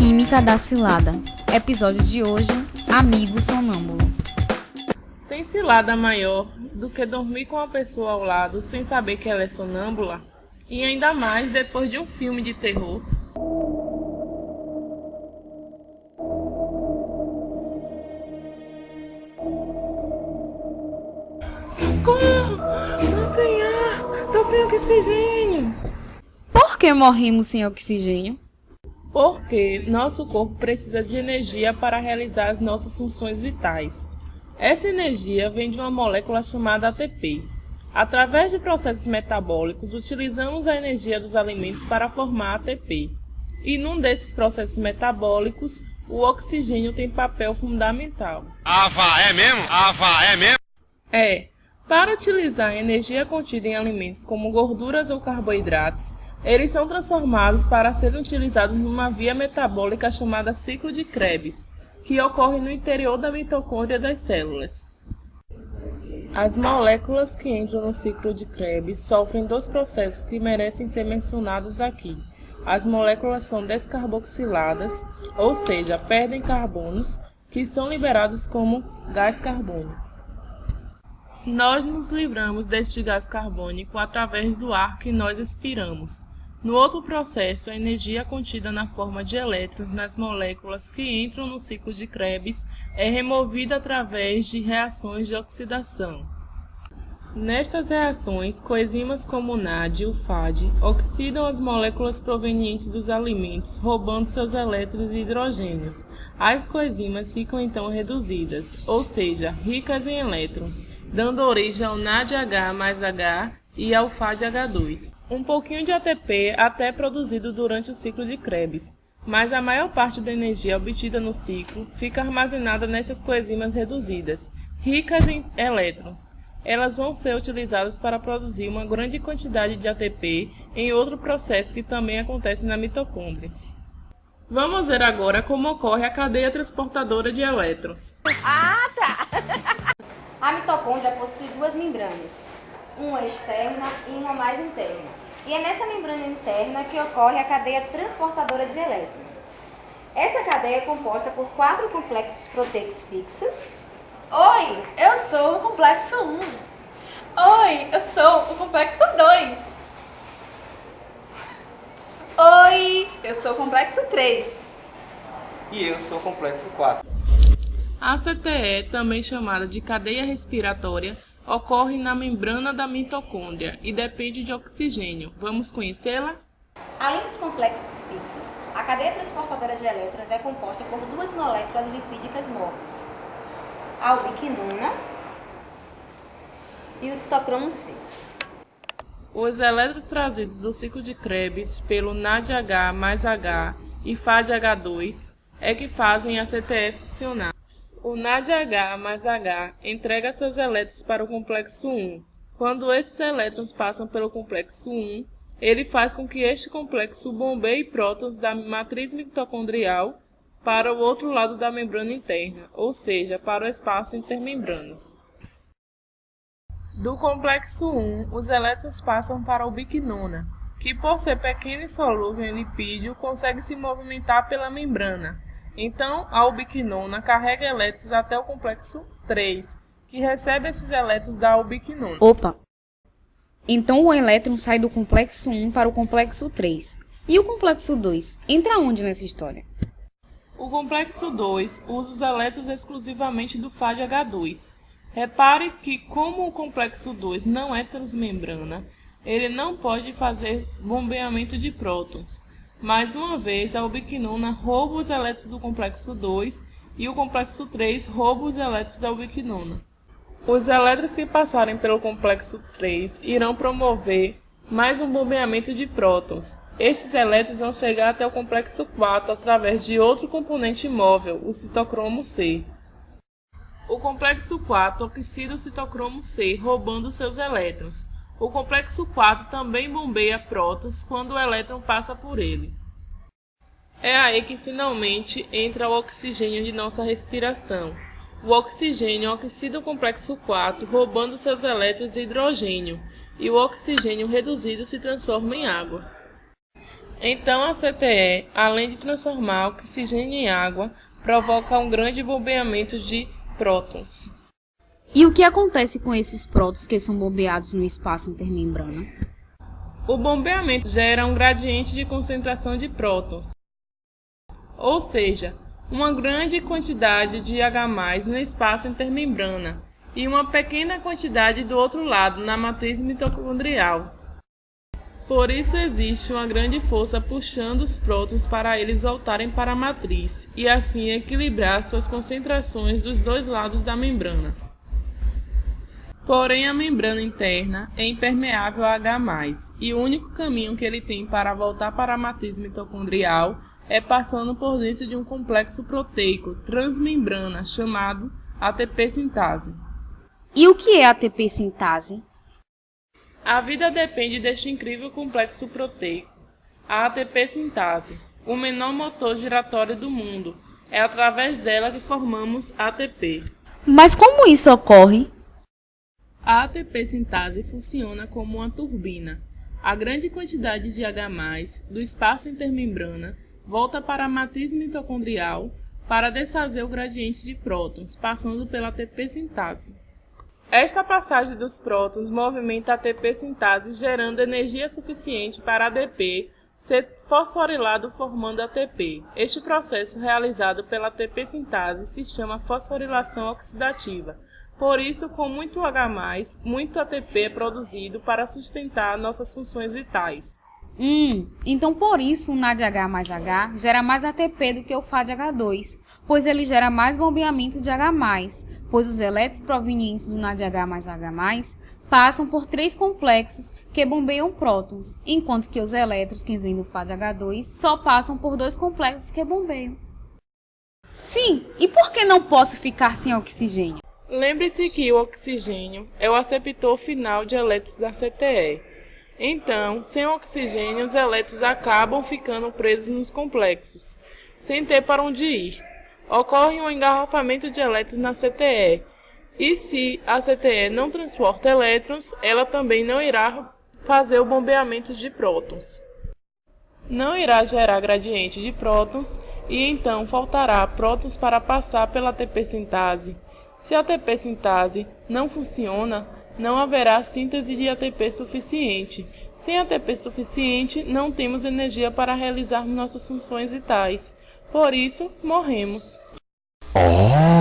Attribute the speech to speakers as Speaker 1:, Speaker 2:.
Speaker 1: Química da cilada. Episódio de hoje: Amigo sonâmbulo.
Speaker 2: Tem cilada maior do que dormir com a pessoa ao lado sem saber que ela é sonâmbula? E ainda mais depois de um filme de terror. Socorro! Tô sem ar! Tô sem oxigênio!
Speaker 1: Por que morremos sem oxigênio?
Speaker 2: Porque nosso corpo precisa de energia para realizar as nossas funções vitais. Essa energia vem de uma molécula chamada ATP. Através de processos metabólicos, utilizamos a energia dos alimentos para formar ATP. E num desses processos metabólicos, o oxigênio tem papel fundamental.
Speaker 3: Ava é mesmo? Ava é mesmo?
Speaker 2: É. Para utilizar a energia contida em alimentos como gorduras ou carboidratos, eles são transformados para serem utilizados numa via metabólica chamada ciclo de Krebs, que ocorre no interior da mitocôndria das células. As moléculas que entram no ciclo de Krebs sofrem dois processos que merecem ser mencionados aqui. As moléculas são descarboxiladas, ou seja, perdem carbonos, que são liberados como gás carbônico. Nós nos livramos deste gás carbônico através do ar que nós expiramos. No outro processo, a energia contida na forma de elétrons nas moléculas que entram no ciclo de Krebs é removida através de reações de oxidação. Nestas reações, coenzimas como o NAD e o FAD oxidam as moléculas provenientes dos alimentos, roubando seus elétrons e hidrogênios. As coenzimas ficam então reduzidas, ou seja, ricas em elétrons, dando origem ao NADH mais H e ao FADH2. Um pouquinho de ATP até é produzido durante o ciclo de Krebs, mas a maior parte da energia obtida no ciclo fica armazenada nessas coenzimas reduzidas, ricas em elétrons. Elas vão ser utilizadas para produzir uma grande quantidade de ATP em outro processo que também acontece na mitocôndria. Vamos ver agora como ocorre a cadeia transportadora de elétrons.
Speaker 4: Ah, tá! A mitocôndria possui duas membranas, uma externa e uma mais interna. E é nessa membrana interna que ocorre a cadeia transportadora de elétrons. Essa cadeia é composta por quatro complexos proteicos fixos.
Speaker 5: Oi, eu sou o complexo 1. Oi, eu sou o complexo 2. Oi, eu sou o complexo 3.
Speaker 6: E eu sou o complexo 4.
Speaker 2: A CTE, também chamada de cadeia respiratória, ocorre na membrana da mitocôndria e depende de oxigênio. Vamos conhecê-la?
Speaker 4: Além dos complexos fixos, a cadeia transportadora de elétrons é composta por duas moléculas lipídicas móveis, a ubiquinona e o citocromo C.
Speaker 2: Os elétrons trazidos do ciclo de Krebs pelo NADH mais H e FADH2 é que fazem a CTF funcionar. O NADH mais H entrega seus elétrons para o complexo 1. Quando esses elétrons passam pelo complexo 1, ele faz com que este complexo bombeie prótons da matriz mitocondrial para o outro lado da membrana interna, ou seja, para o espaço intermembranas. Do complexo 1, os elétrons passam para a ubiquinona, que por ser pequena e solúvel em lipídio, consegue se movimentar pela membrana, então, a ubiquinona carrega elétrons até o complexo 3, que recebe esses elétrons da ubiquinona.
Speaker 1: Opa! Então o elétron sai do complexo 1 para o complexo 3. E o complexo 2? Entra onde nessa história?
Speaker 2: O complexo 2 usa os elétrons exclusivamente do FADH2. Repare que, como o complexo 2 não é transmembrana, ele não pode fazer bombeamento de prótons. Mais uma vez, a ubiquinona rouba os elétrons do complexo 2 e o complexo 3 rouba os elétrons da ubiquinona. Os elétrons que passarem pelo complexo 3 irão promover mais um bombeamento de prótons. Estes elétrons vão chegar até o complexo 4 através de outro componente móvel, o citocromo C. O complexo 4 oxida o citocromo C, roubando seus elétrons. O complexo 4 também bombeia prótons quando o elétron passa por ele. É aí que finalmente entra o oxigênio de nossa respiração. O oxigênio oxida o complexo 4, roubando seus elétrons de hidrogênio, e o oxigênio reduzido se transforma em água. Então a CTE, além de transformar oxigênio em água, provoca um grande bombeamento de prótons.
Speaker 1: E o que acontece com esses prótons que são bombeados no espaço intermembrana?
Speaker 2: O bombeamento gera um gradiente de concentração de prótons, ou seja, uma grande quantidade de H+, no espaço intermembrana e uma pequena quantidade do outro lado, na matriz mitocondrial. Por isso existe uma grande força puxando os prótons para eles voltarem para a matriz e assim equilibrar suas concentrações dos dois lados da membrana. Porém, a membrana interna é impermeável a H+, e o único caminho que ele tem para voltar para a matriz mitocondrial é passando por dentro de um complexo proteico transmembrana chamado ATP sintase.
Speaker 1: E o que é ATP sintase?
Speaker 2: A vida depende deste incrível complexo proteico. A ATP sintase, o menor motor giratório do mundo, é através dela que formamos ATP.
Speaker 1: Mas como isso ocorre?
Speaker 2: A ATP sintase funciona como uma turbina. A grande quantidade de H+, do espaço intermembrana, volta para a matriz mitocondrial para desfazer o gradiente de prótons, passando pela ATP sintase. Esta passagem dos prótons movimenta a ATP sintase, gerando energia suficiente para ADP ser fosforilado formando ATP. Este processo realizado pela ATP sintase se chama fosforilação oxidativa. Por isso, com muito H+, muito ATP é produzido para sustentar nossas funções vitais.
Speaker 1: Hum, então por isso o NADH mais H gera mais ATP do que o FADH2, pois ele gera mais bombeamento de H+, pois os elétrons provenientes do NADH mais H+, passam por três complexos que bombeiam prótons, enquanto que os elétrons que vêm do FADH2 só passam por dois complexos que bombeiam. Sim, e por que não posso ficar sem oxigênio?
Speaker 2: Lembre-se que o oxigênio é o aceptor final de elétrons da CTE. Então, sem oxigênio, os elétrons acabam ficando presos nos complexos, sem ter para onde ir. Ocorre um engarrafamento de elétrons na CTE, e se a CTE não transporta elétrons, ela também não irá fazer o bombeamento de prótons. Não irá gerar gradiente de prótons e então faltará prótons para passar pela ATP sintase. Se a ATP sintase não funciona, não haverá síntese de ATP suficiente. Sem ATP suficiente, não temos energia para realizar nossas funções vitais. Por isso, morremos. Oh.